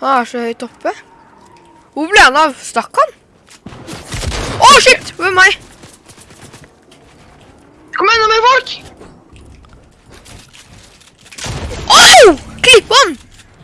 Han er så høyt oppe. Hvor ble han av? Stakk han? Å, shit! Hvor er meg? Kom igjen, nå mer folk!